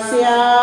Las azucenas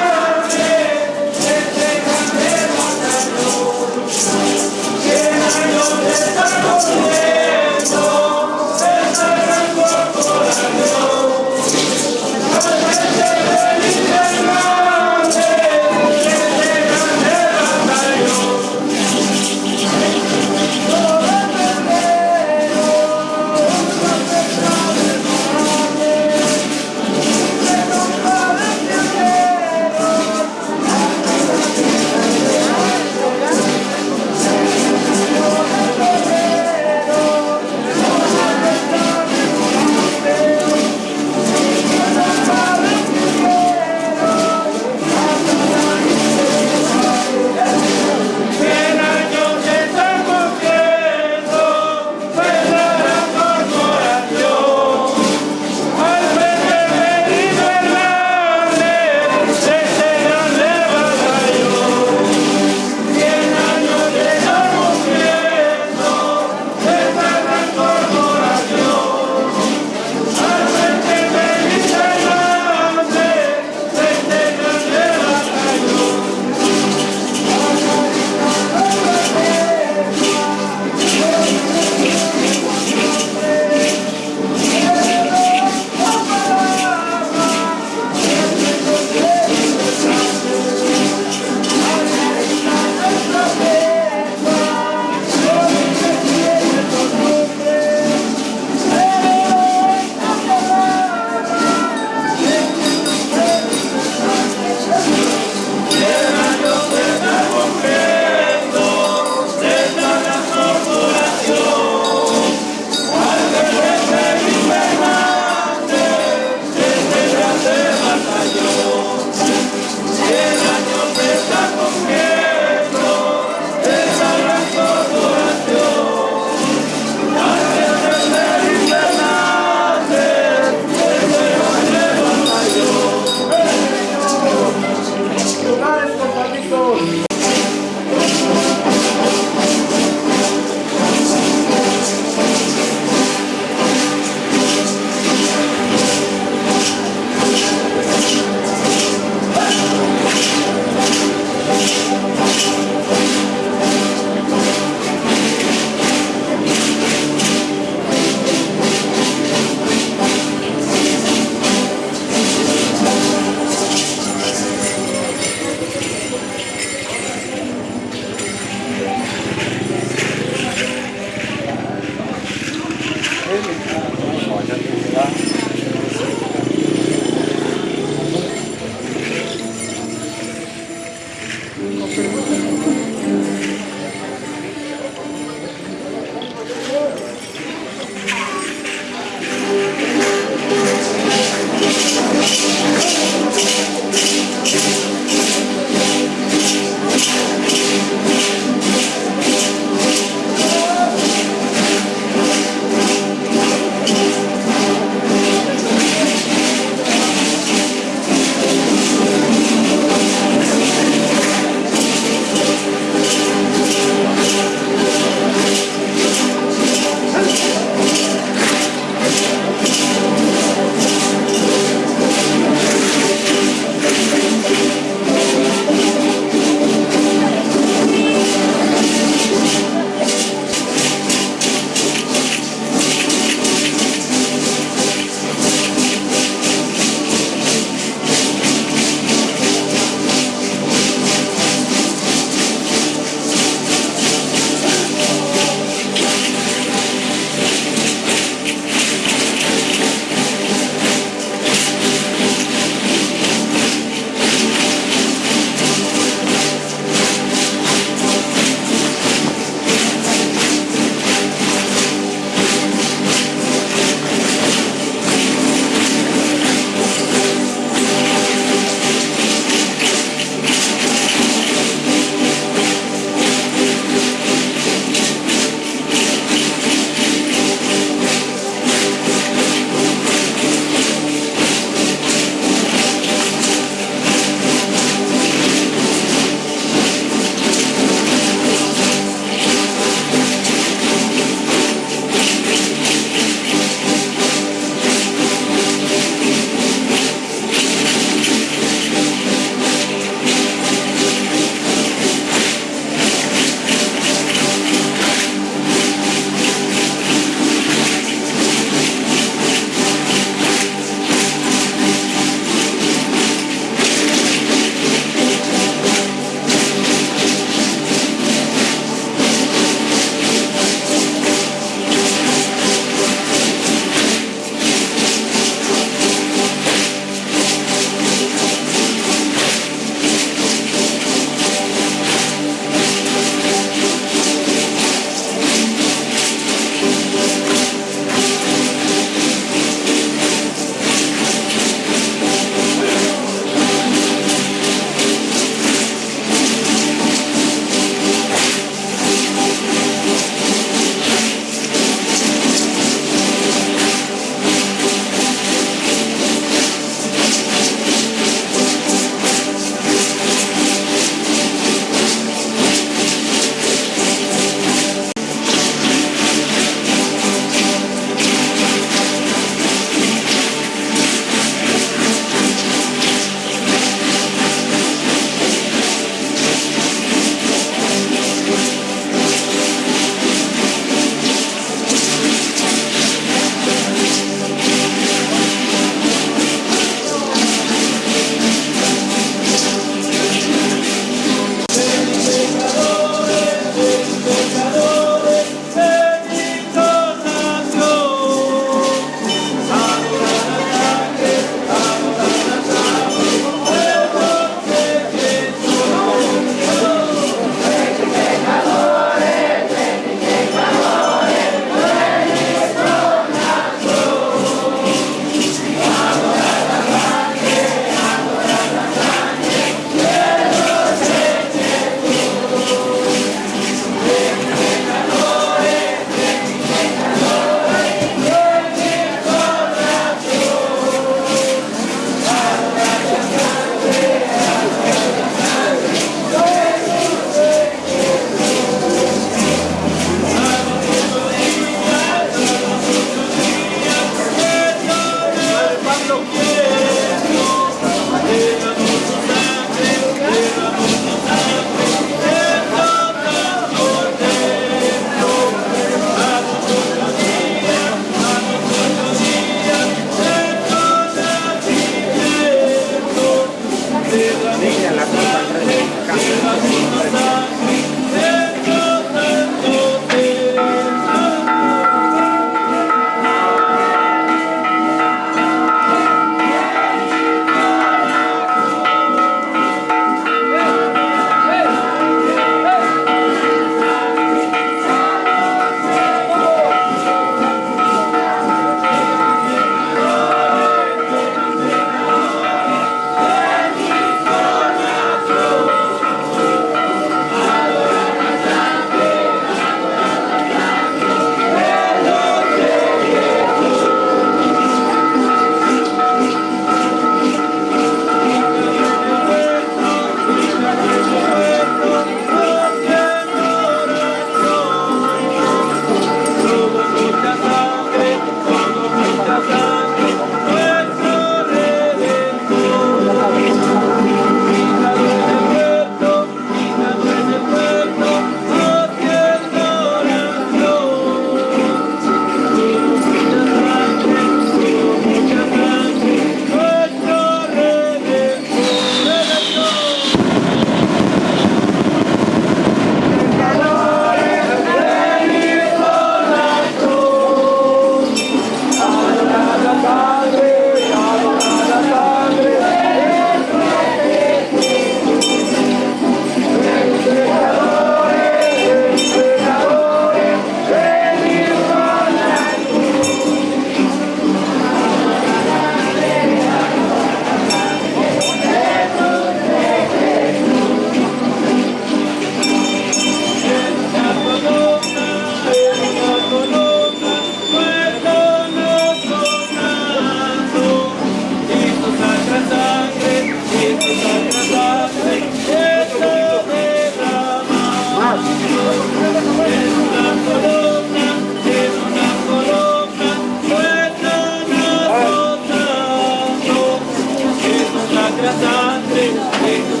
Make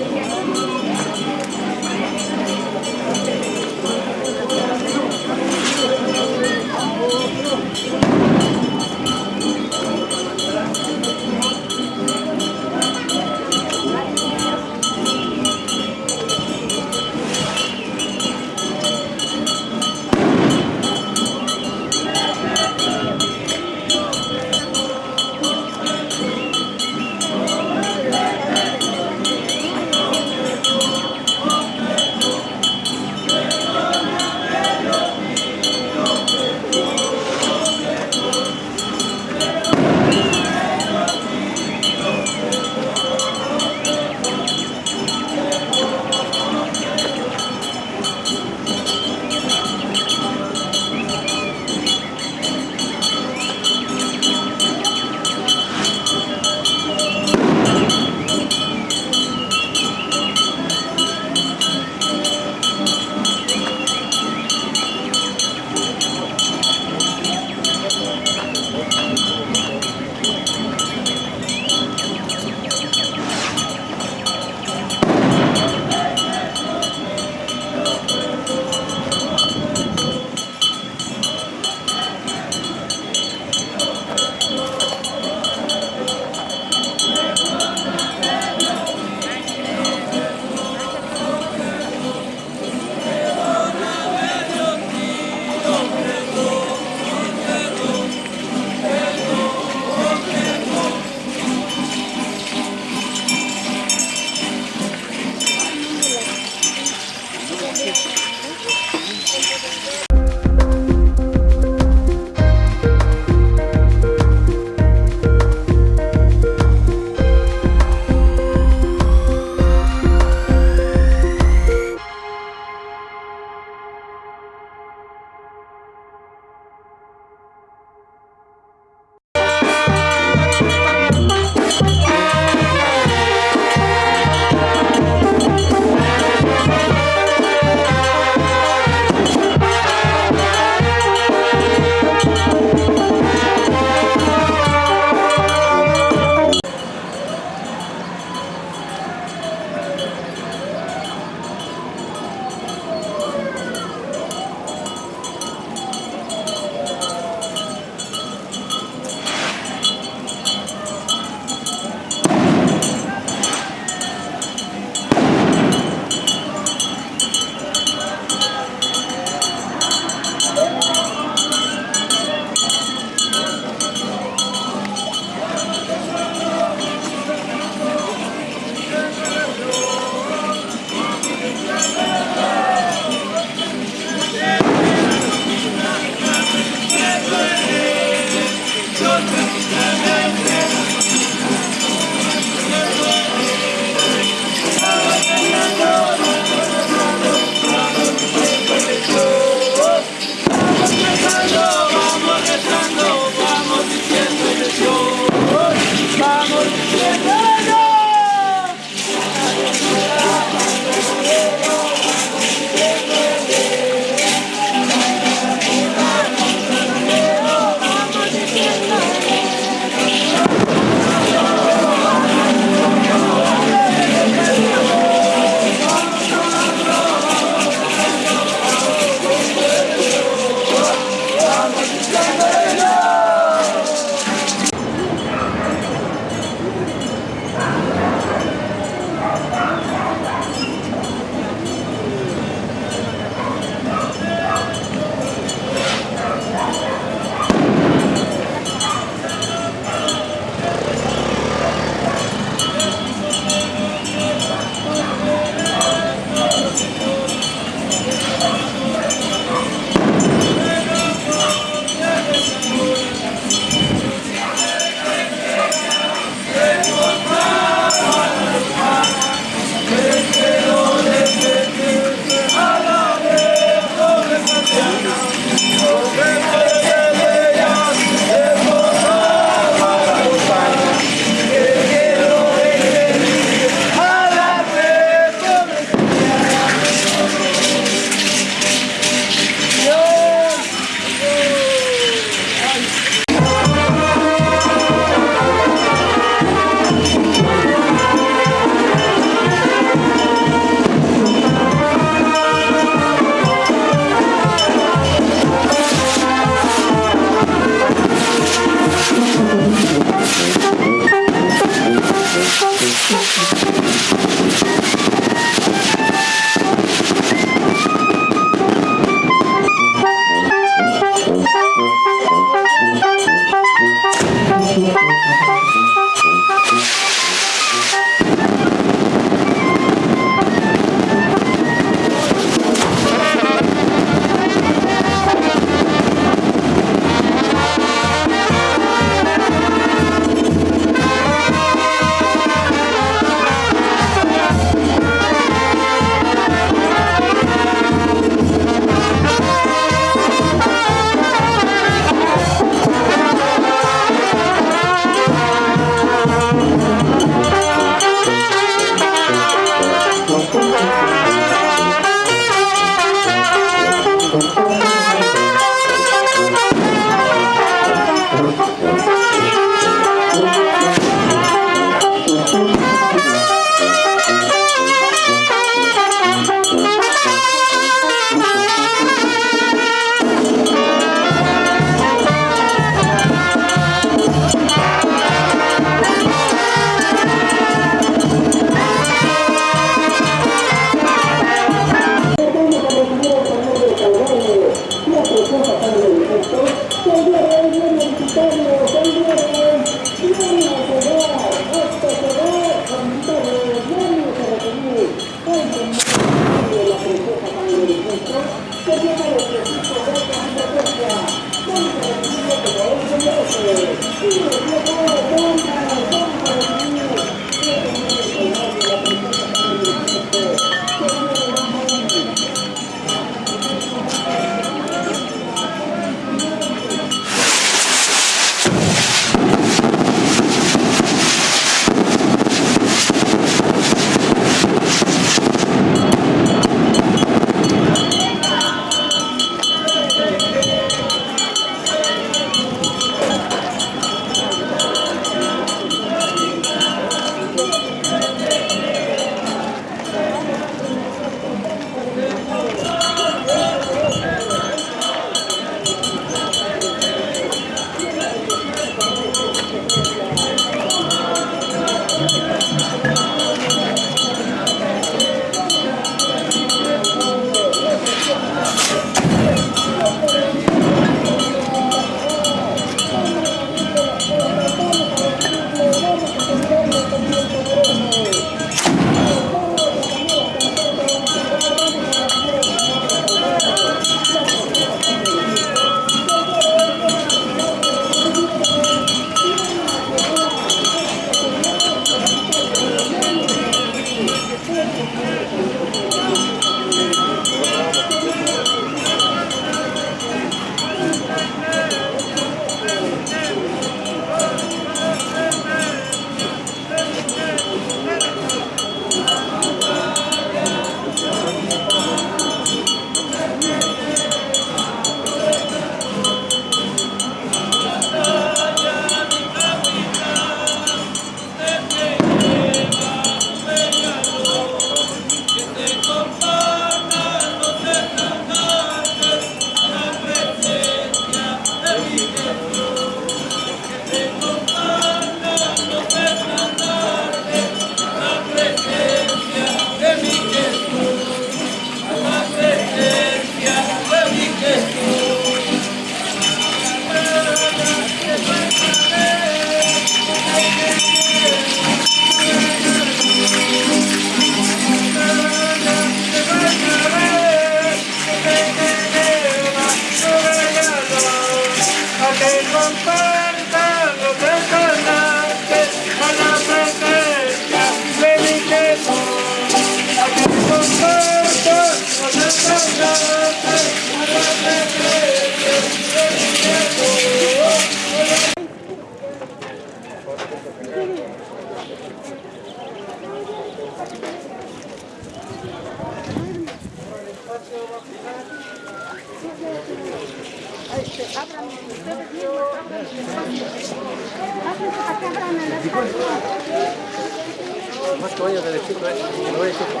Más que vaya derechito, eh. Que no vaya chupo.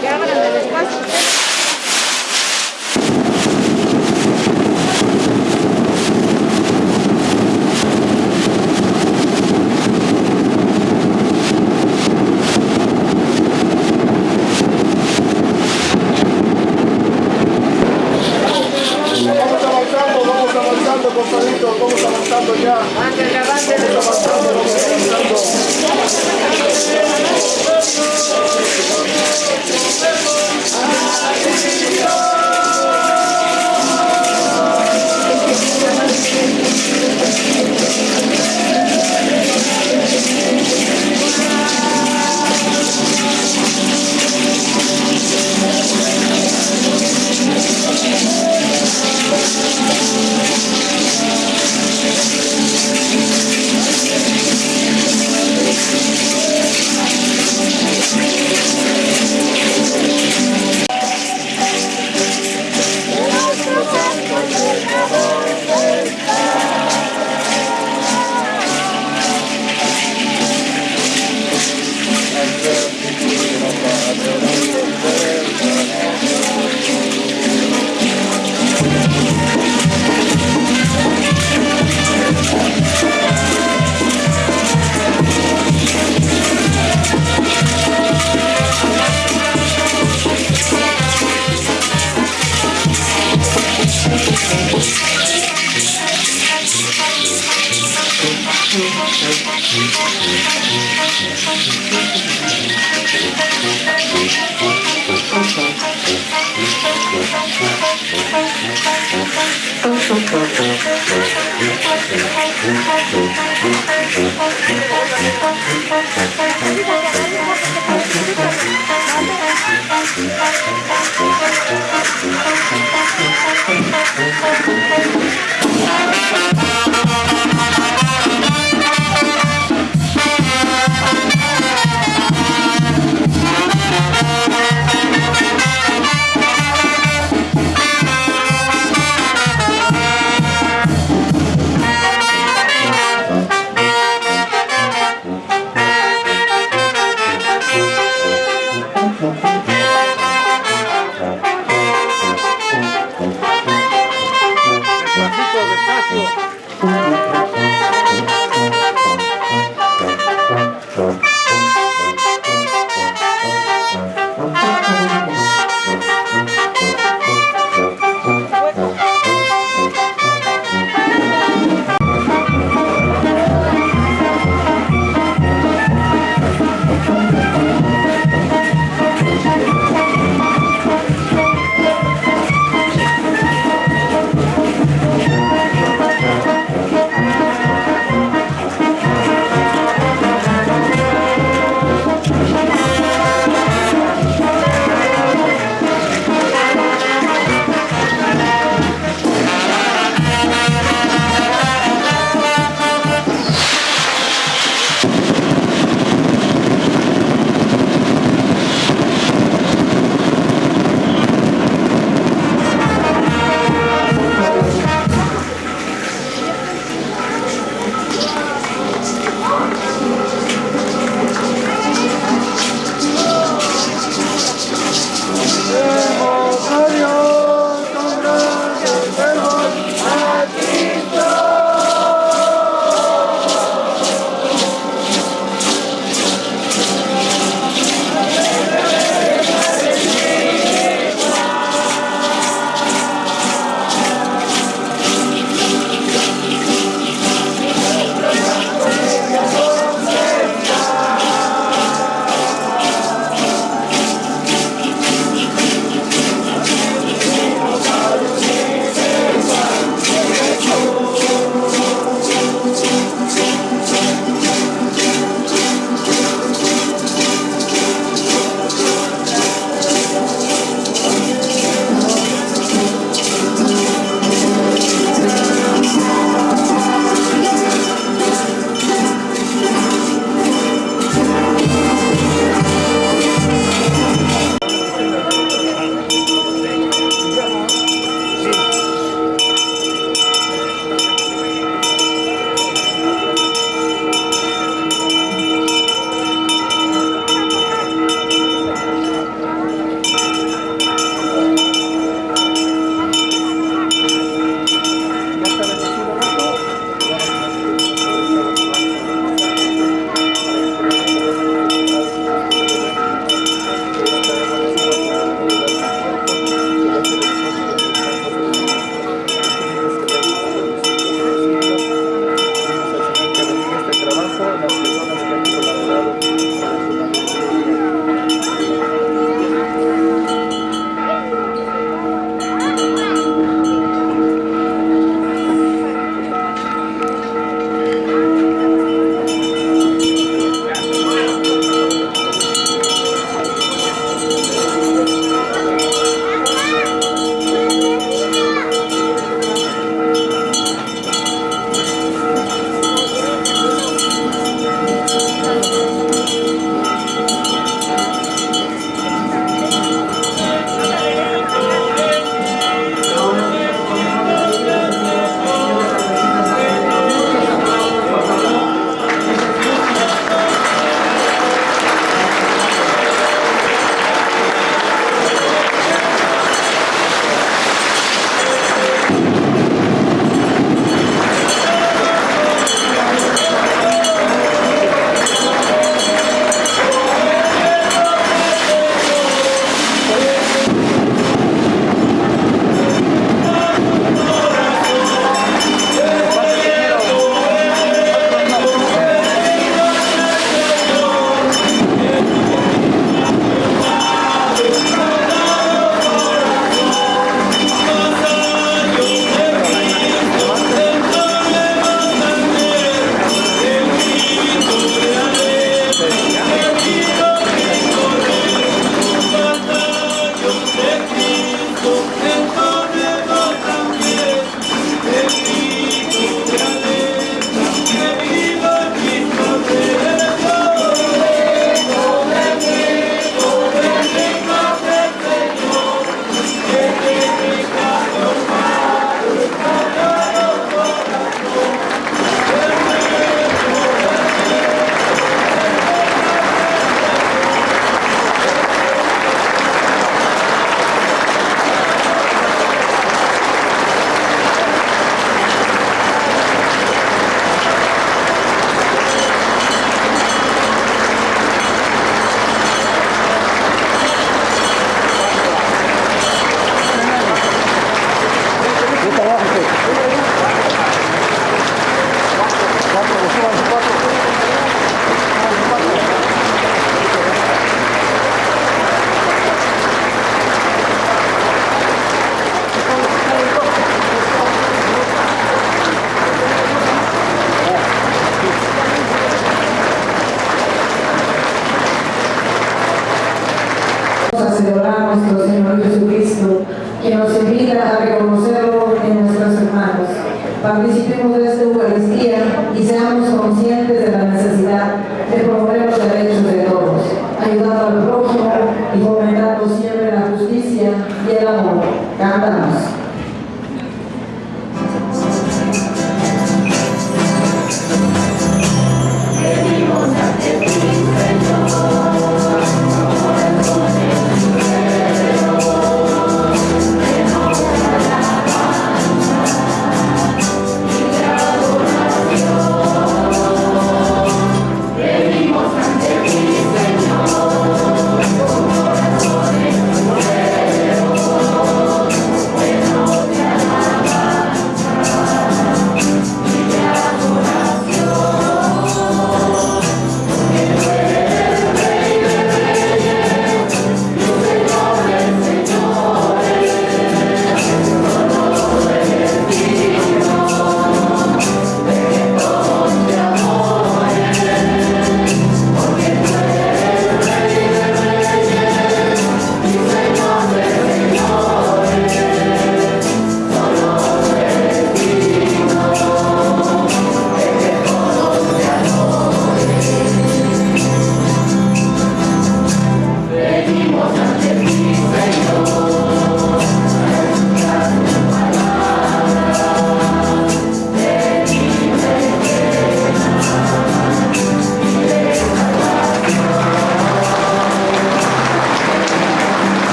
Que abran el espacio.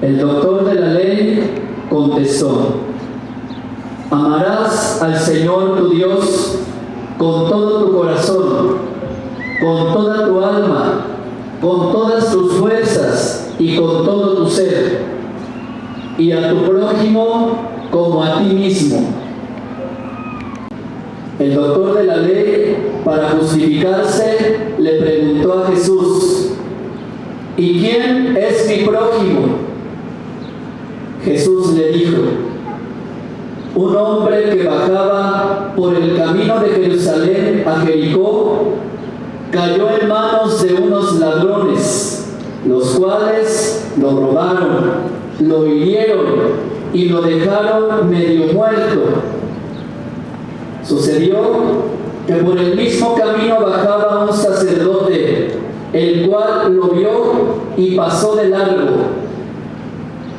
El doctor de la ley contestó, Amarás al Señor tu Dios con todo tu corazón, con toda tu alma, con todas tus fuerzas y con todo tu ser, y a tu prójimo como a ti mismo. El doctor de la ley, para justificarse, le preguntó a Jesús, ¿y quién es mi prójimo? Jesús le dijo, un hombre que bajaba por el camino de Jerusalén a Jericó cayó en manos de unos ladrones, los cuales lo robaron, lo hirieron y lo dejaron medio muerto. Sucedió que por el mismo camino bajaba un sacerdote, el cual lo vio y pasó de largo.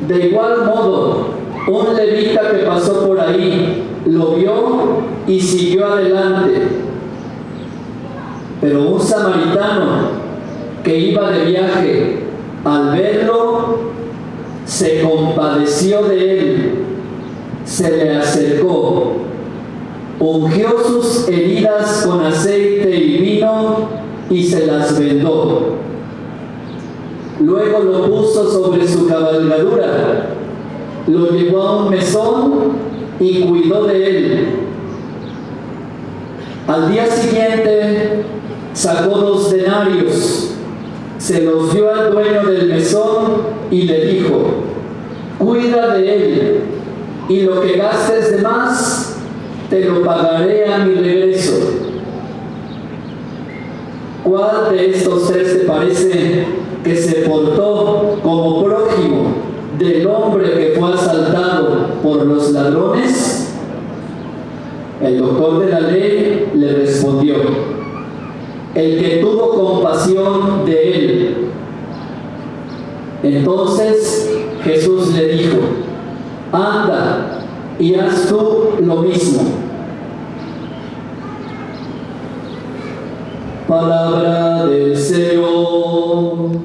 De igual modo, un levita que pasó por ahí lo vio y siguió adelante. Pero un samaritano que iba de viaje, al verlo, se compadeció de él, se le acercó, ungió sus heridas con aceite y vino y se las vendó. Luego lo puso sobre su cabalgadura, lo llevó a un mesón y cuidó de él. Al día siguiente sacó dos denarios, se los dio al dueño del mesón y le dijo, cuida de él y lo que gastes de más te lo pagaré a mi regreso. ¿Cuál de estos tres te parece que se portó como prójimo del hombre que fue asaltado por los ladrones? El doctor de la ley le respondió, el que tuvo compasión de él. Entonces Jesús le dijo, anda y haz tú lo mismo. Palabra del Señor.